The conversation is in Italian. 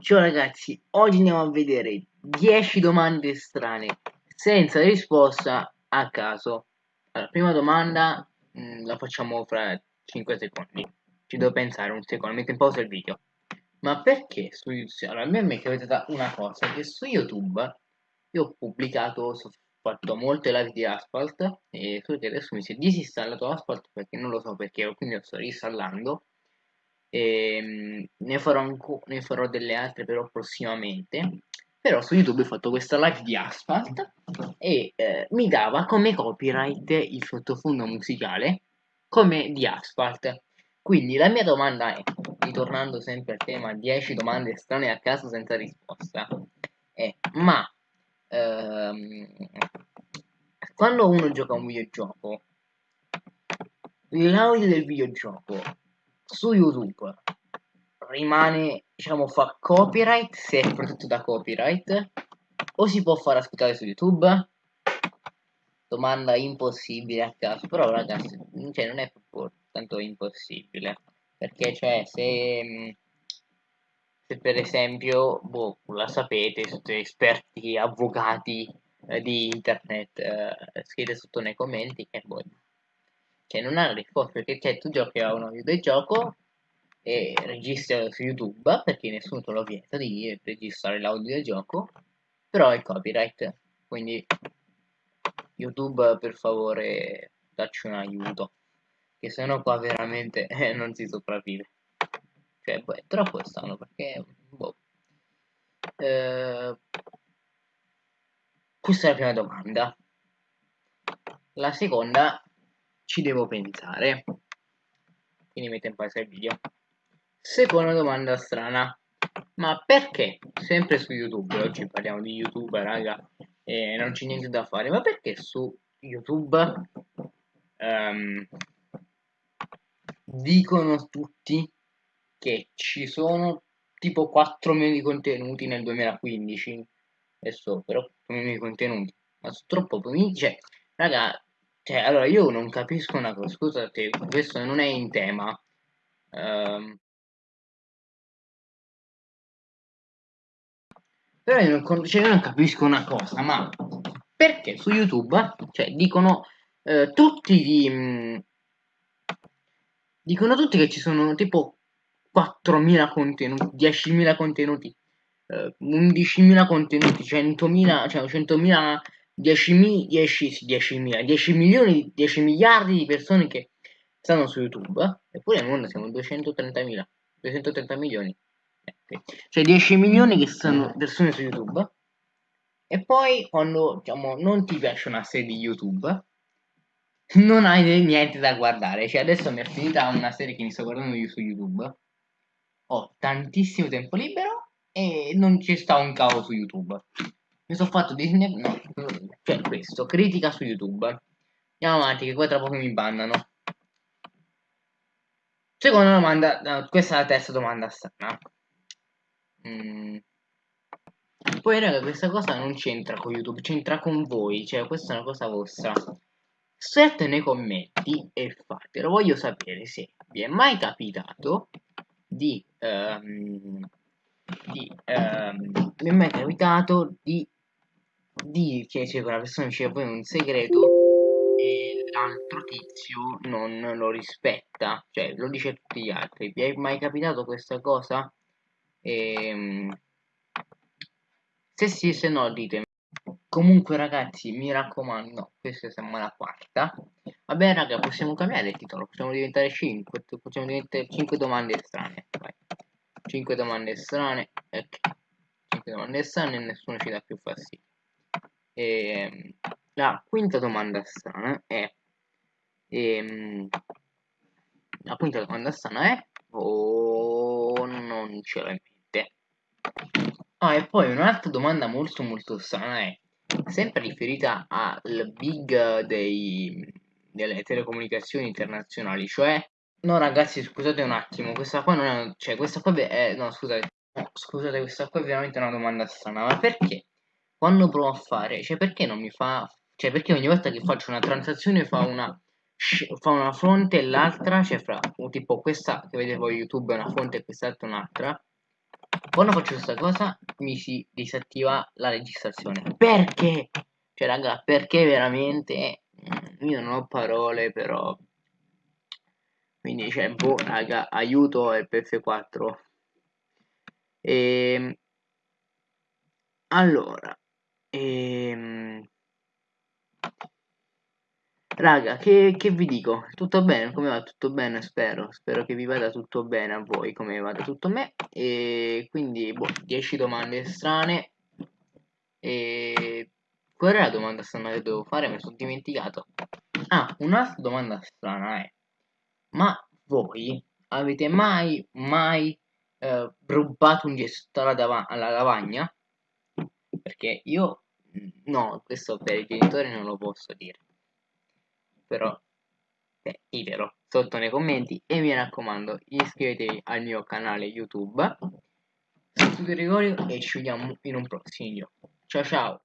Ciao ragazzi, oggi andiamo a vedere 10 domande strane senza risposta a caso. Allora, prima domanda mh, mm, la facciamo fra 5 secondi. Ci devo pensare un secondo, metto in pausa il video. Ma perché su YouTube? Allora, a me è capitata una cosa, che su YouTube io ho pubblicato, ho fatto molte live di Asphalt e so che adesso mi si è disinstallato Asphalt perché non lo so perché, quindi lo sto reinstallando e, ehm, ne, farò ne farò delle altre però prossimamente però su youtube ho fatto questa live di asphalt e eh, mi dava come copyright il sottofondo musicale come di asphalt. Quindi la mia domanda è ritornando sempre al tema 10 domande strane a caso senza risposta è ma ehm, quando uno gioca un videogioco l'audio del videogioco su YouTube rimane, diciamo, fa copyright se è protetto da copyright o si può far ascoltare su YouTube? Domanda impossibile a caso, però ragazzi, cioè, non è proprio tanto impossibile, perché cioè se, se per esempio, boh, la sapete, siete esperti, avvocati eh, di internet, eh, scrivete sotto nei commenti che boh, cioè non ha risposta perché cioè, tu giochi a uno videogioco e registri su YouTube perché nessuno te lo vieta di registrare l'audio del gioco però è copyright. Quindi YouTube per favore dacci un aiuto che sennò qua veramente eh, non si sopravvive. Cioè è troppo strano perché boh. eh, questa è la prima domanda. La seconda ci devo pensare. Quindi metto in pausa il video. Seconda domanda strana. Ma perché? Sempre su YouTube, oggi parliamo di YouTube, raga, e non c'è niente da fare. Ma perché su YouTube um, dicono tutti che ci sono tipo 4 milioni di contenuti nel 2015? Adesso però 4 milioni di contenuti, ma sono troppo. Cioè, raga, cioè, allora io non capisco una cosa, scusate, questo non è in tema. Um, però io non, cioè, io non, capisco una cosa, ma perché su YouTube, cioè, dicono eh, tutti di... Dicono tutti che ci sono tipo 4.000 contenuti, 10.000 contenuti, eh, 11.000 contenuti, 100.000, cioè 100.000 10, 10, 10, 10 milioni, 10 miliardi di persone che stanno su YouTube, eppure nel mondo siamo 230.000, 230 milioni. Cioè 10 milioni che sono persone su YouTube. E poi quando diciamo, non ti piace una serie di YouTube, non hai niente da guardare. Cioè adesso mi è finita una serie che mi sto guardando io su YouTube. Ho tantissimo tempo libero e non ci sta un cavo su YouTube. Mi sono fatto Disney. No, cioè questo. Critica su YouTube. Andiamo avanti, che poi tra poco mi bannano. Seconda domanda. No, questa è la terza domanda strana. Mm. Poi, raga, questa cosa non c'entra con YouTube, c'entra con voi. Cioè, questa è una cosa vostra. Scrivete nei commenti e fatelo. Voglio sapere se vi è mai capitato di. Um, di um, mi è mai capitato di di che c'è quella persona dice poi un segreto e l'altro tizio non lo rispetta, cioè lo dice a tutti gli altri. Vi è mai capitato questa cosa? Ehm, se sì, se no, ditemi. Comunque ragazzi, mi raccomando, questa siamo alla quarta. Vabbè raga, possiamo cambiare il titolo, possiamo diventare 5, possiamo diventare 5 domande strane. Vai. 5 domande strane, ok. 5 domande strane e nessuno ci dà più fastidio. E, ehm, la quinta domanda strana è ehm, la quinta domanda strana è o oh, non ce l'ho in mente? Ah e poi un'altra domanda molto molto strana è sempre riferita al big dei, delle telecomunicazioni internazionali cioè no ragazzi scusate un attimo questa qua non è cioè questa qua è no scusate no, scusate questa qua è veramente una domanda strana ma perché quando provo a fare, cioè perché non mi fa, cioè perché ogni volta che faccio una transazione fa una, fa una fronte e l'altra, cioè fra, tipo questa che vedete voi YouTube è una fonte e quest'altra un'altra, quando faccio questa cosa mi si disattiva la registrazione. Perché? Cioè raga perché veramente? Mm, io non ho parole però. Quindi c'è boh raga aiuto FF4 e ehm, allora ehm Raga, che, che, vi dico? Tutto bene? Come va? Tutto bene, spero. Spero che vi vada tutto bene a voi, come vada tutto a me. E quindi, boh, 10 domande strane. E... Qual era la domanda strana che dovevo fare? Mi sono dimenticato. Ah, un'altra domanda strana è... Ma voi avete mai, mai eh, rubato un alla, alla lavagna? Perché io... No, questo per i genitori non lo posso dire. Però è idelo sotto nei commenti e mi raccomando iscrivetevi al mio canale youtube. Sono Gregorio e ci vediamo in un prossimo video. Ciao ciao